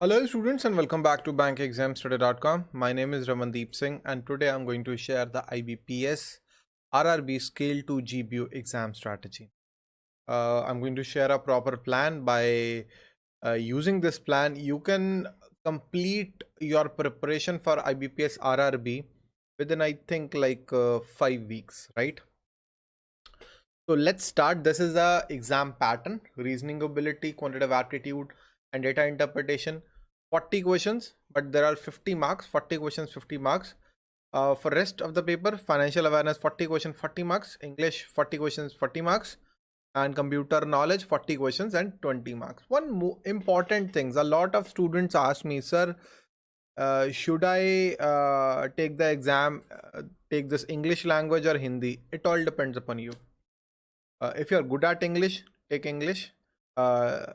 Hello students and welcome back to bankexamstoday.com. My name is Ramandeep Singh and today I'm going to share the IBPS RRB Scale to GBO exam strategy. Uh, I'm going to share a proper plan by uh, using this plan you can complete your preparation for IBPS RRB within I think like uh, 5 weeks, right? So let's start. This is a exam pattern, reasoning ability, quantitative aptitude, and data interpretation 40 questions but there are 50 marks 40 questions 50 marks. Uh, for rest of the paper financial awareness 40 questions 40 marks. English 40 questions 40 marks. And computer knowledge 40 questions and 20 marks. One more important things. A lot of students ask me sir uh, should i uh, take the exam uh, take this english language or hindi? It all depends upon you. Uh, if you're good at english take english. Uh,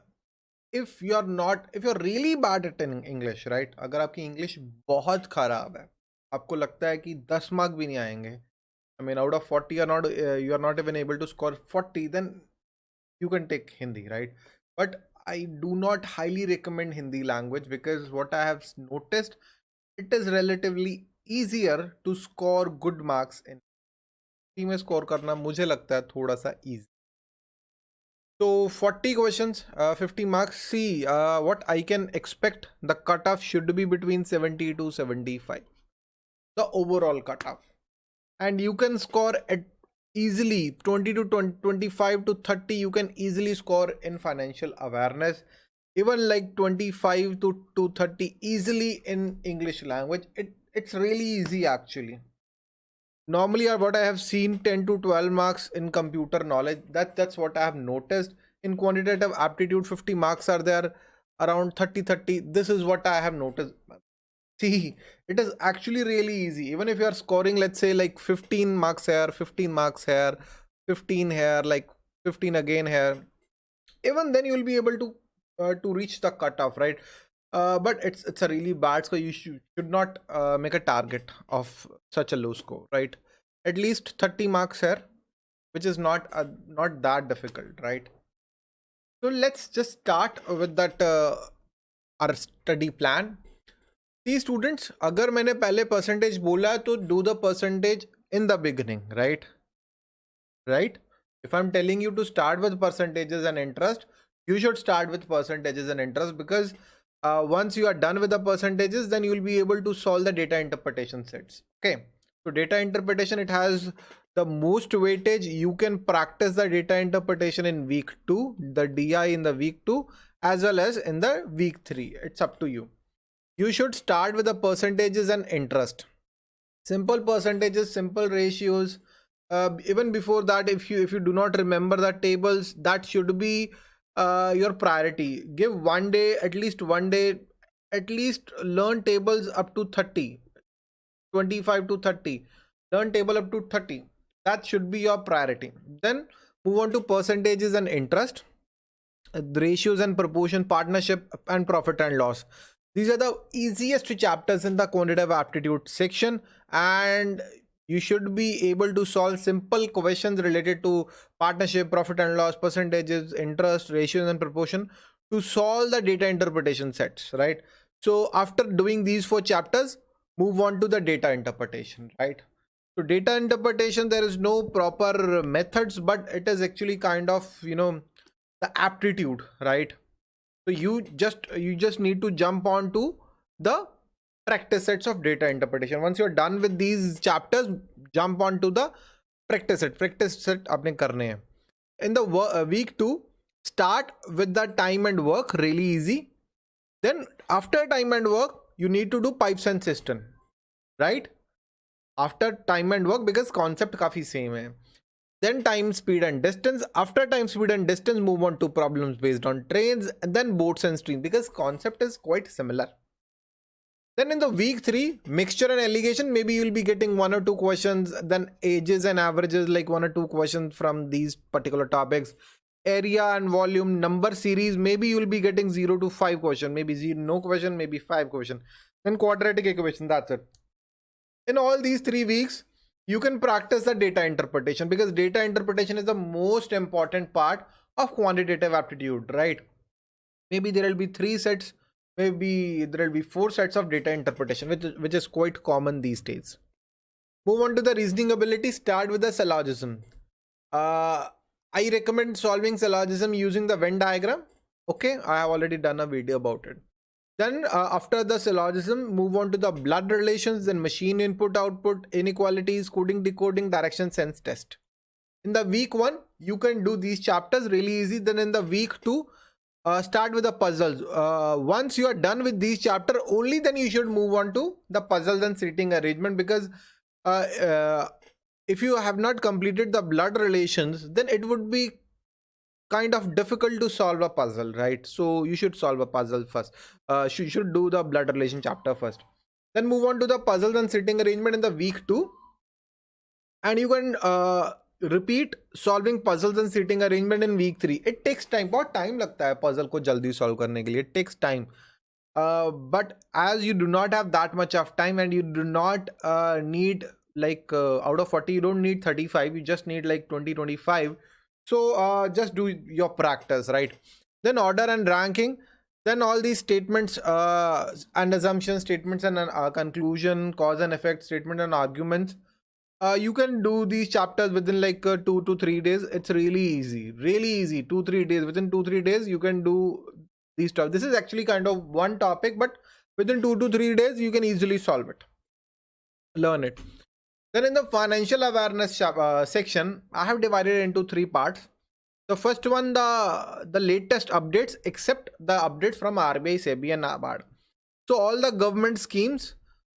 if you are not if you are really bad at English right अगर आपकी English बहुत खराब है, आपको लगता है कि दस मार्क भी नहीं आएँगे I mean out of forty are not you are not even able to score forty then you can take Hindi right but I do not highly recommend Hindi language because what I have noticed it is relatively easier to score good marks in में score करना मुझे लगता है थोड़ा सा easy So 40 questions, uh, 50 marks. See uh, what I can expect. The cutoff should be between 70 to 75. The overall cutoff. And you can score at easily 20 to 20, 25 to 30. You can easily score in financial awareness. Even like 25 to, to 30 easily in English language. It, it's really easy actually normally what i have seen 10 to 12 marks in computer knowledge. That that's what i have noticed. In quantitative aptitude 50 marks are there around 30 30 this is what i have noticed. See it is actually really easy. Even if you are scoring let's say like 15 marks here 15 marks here 15 here like 15 again here even then you will be able to uh, to reach the cutoff right uh, but it's it's a really bad score. You should, should not uh, make a target of such a low score, right? At least 30 marks here, which is not uh, not that difficult, right? So let's just start with that uh, our study plan. See students, अगर मैंने पहले percentage बोला तो do the percentage in the beginning, right? Right? If I'm telling you to start with percentages and interest, you should start with percentages and interest because uh, once you are done with the percentages then you will be able to solve the data interpretation sets. Okay. So data interpretation it has the most weightage. You can practice the data interpretation in week 2 the di in the week 2 as well as in the week 3 it's up to you. You should start with the percentages and interest. Simple percentages simple ratios. Uh, even before that if you if you do not remember the tables that should be uh, your priority. Give one day at least one day at least learn tables up to 30 25 to 30 learn table up to 30 that should be your priority. Then move on to percentages and interest uh, ratios and proportion partnership and profit and loss. These are the easiest chapters in the quantitative aptitude section and you should be able to solve simple questions related to partnership, profit and loss, percentages, interest, ratios and proportion to solve the data interpretation sets, right? So after doing these four chapters, move on to the data interpretation, right? So data interpretation, there is no proper methods, but it is actually kind of, you know, the aptitude, right? So you just, you just need to jump on to the practice sets of data interpretation. Once you're done with these chapters jump on to the practice set. Practice set apne karne hain in the uh, week 2 start with the time and work really easy. Then after time and work you need to do pipes and cistern right? After time and work because concept kafi same hai then time speed and distance. After time speed and distance move on to problems based on trains and then boats and streams because concept is quite similar then in the week three, mixture and alligation, maybe you'll be getting one or two questions, then ages and averages, like one or two questions from these particular topics. Area and volume, number series, maybe you'll be getting zero to five question, maybe zero, no question, maybe five question. Then quadratic equation, that's it. In all these three weeks, you can practice the data interpretation because data interpretation is the most important part of quantitative aptitude, right? Maybe there will be three sets maybe there will be four sets of data interpretation which is, which is quite common these days. Move on to the reasoning ability. Start with the syllogism. Uh, i recommend solving syllogism using the venn diagram. Okay i have already done a video about it. Then uh, after the syllogism move on to the blood relations then machine input output inequalities coding decoding direction sense test. In the week one you can do these chapters really easy. Then in the week two uh, start with the puzzles. Uh, once you are done with these chapter only then you should move on to the puzzles and seating arrangement because uh, uh, if you have not completed the blood relations then it would be kind of difficult to solve a puzzle right? So you should solve a puzzle first. Uh, you should do the blood relation chapter first. Then move on to the puzzles and seating arrangement in the week two. And you can uh, repeat solving puzzles and seating arrangement in week three it takes time बहुत time लगता है puzzle को जल्दी solve करने के लिए it takes time uh, but as you do not have that much of time and you do not uh, need like uh, out of 40 you don't need 35 you just need like 20 25 so uh, just do your practice right then order and ranking then all these statements uh, and assumption statements and uh, conclusion cause and effect statement and arguments uh, you can do these chapters within like uh, two to three days. It's really easy really easy. Two three days. Within two three days you can do these stuff. This is actually kind of one topic but within two to three days you can easily solve it. Learn it. Then in the financial awareness uh, section i have divided it into three parts. The first one the the latest updates except the updates from rbi sebi and nabard so all the government schemes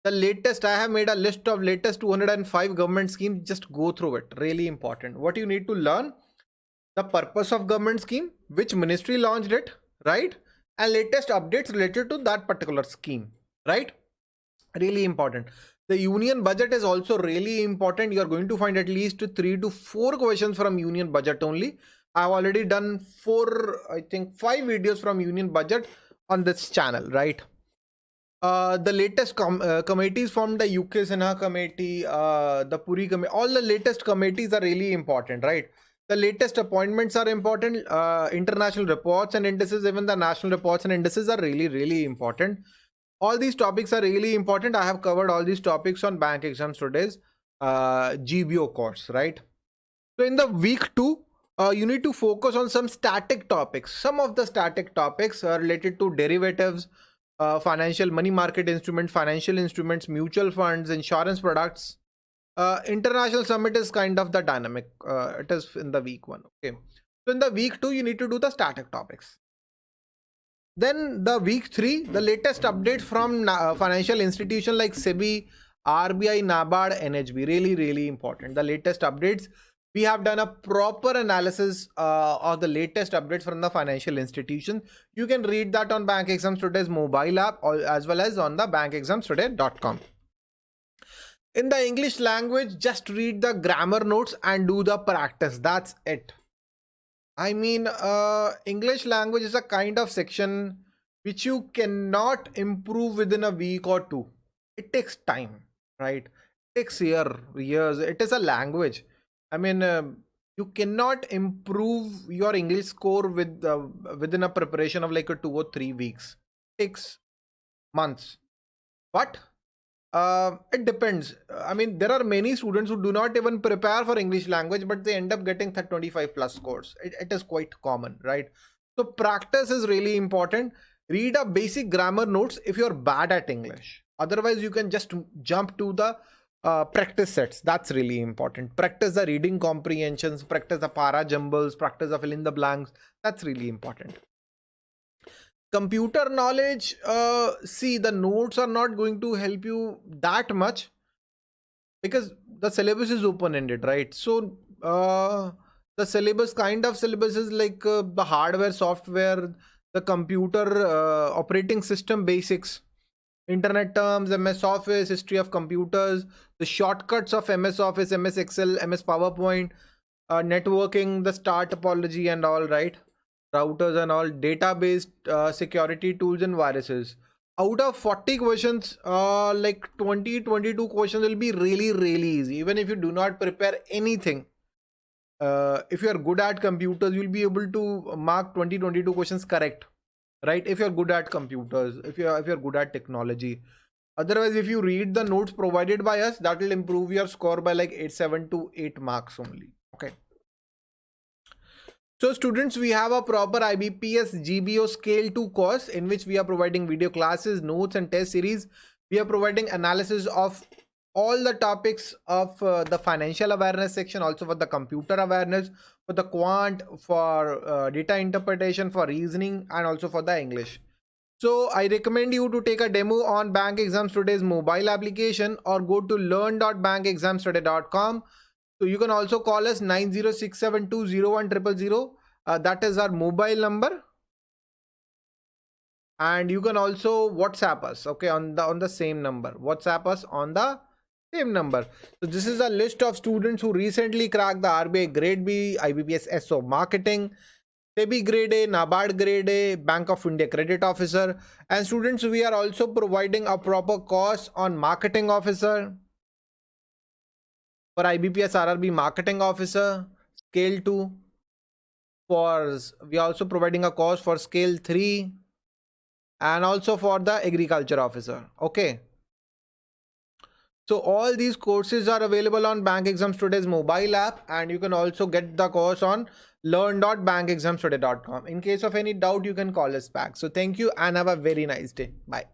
the latest i have made a list of latest 205 government schemes just go through it. Really important. What you need to learn the purpose of government scheme which ministry launched it right? And latest updates related to that particular scheme right? Really important. The union budget is also really important. You are going to find at least three to four questions from union budget only. I've already done four i think five videos from union budget on this channel right uh, the latest com uh, committees from the UK Sinha committee, uh, the Puri committee, all the latest committees are really important, right? The latest appointments are important. Uh, international reports and indices, even the national reports and indices are really, really important. All these topics are really important. I have covered all these topics on bank exams today's uh, GBO course, right? So in the week two, you need to focus on some static topics. Some of the static topics are related to derivatives, uh, financial money market instruments, financial instruments, mutual funds, insurance products. Uh, international summit is kind of the dynamic. Uh, it is in the week one. Okay. So in the week two, you need to do the static topics. Then the week three, the latest update from uh, financial institution like SEBI, RBI, NABARD, NHB. Really, really important. The latest updates we have done a proper analysis uh, of the latest updates from the financial institution. You can read that on Bank Exams Today's mobile app or as well as on the bankexamstoday.com. In the English language, just read the grammar notes and do the practice. That's it. I mean, uh, English language is a kind of section which you cannot improve within a week or two. It takes time, right? It takes year, years. It is a language I mean, uh, you cannot improve your English score with uh, within a preparation of like a two or three weeks. It takes months, but uh, it depends. I mean, there are many students who do not even prepare for English language, but they end up getting 25 plus scores. It, it is quite common, right? So practice is really important. Read a basic grammar notes if you're bad at English. Otherwise, you can just jump to the uh, practice sets. That's really important. Practice the reading comprehensions practice the para jumbles practice the fill in the blanks. That's really important. Computer knowledge uh, see the notes are not going to help you that much because the syllabus is open-ended right? So uh, the syllabus kind of syllabus is like uh, the hardware software the computer uh, operating system basics internet terms, MS Office, history of computers, the shortcuts of MS Office, MS Excel, MS PowerPoint, uh, networking, the star topology and all right, routers and all, database uh, security tools and viruses. Out of 40 questions, uh, like 20, 22 questions will be really, really easy. Even if you do not prepare anything, uh, if you are good at computers, you'll be able to mark 20, 22 questions correct right? If you're good at computers if you're if you're good at technology. Otherwise if you read the notes provided by us that will improve your score by like 8 7 to 8 marks only okay? So students, we have a proper IBPS GBO scale 2 course in which we are providing video classes, notes and test series. We are providing analysis of all the topics of uh, the financial awareness section, also for the computer awareness, for the quant, for uh, data interpretation, for reasoning and also for the English. So I recommend you to take a demo on Bank Exams Today's mobile application or go to learn.bankexamstoday.com so you can also call us 906720100. Uh, that is our mobile number. And you can also WhatsApp us, okay, on the on the same number. WhatsApp us on the same number. So this is a list of students who recently cracked the RBI Grade B, IBPS SO Marketing, SEBI Grade A, NABARD Grade A, Bank of India Credit Officer. And students, we are also providing a proper course on Marketing Officer, for IBPS RRB marketing officer scale 2 for we are also providing a course for scale 3 and also for the agriculture officer okay so all these courses are available on bank exams today's mobile app and you can also get the course on learn.bankexamstoday.com in case of any doubt you can call us back. So thank you and have a very nice day. Bye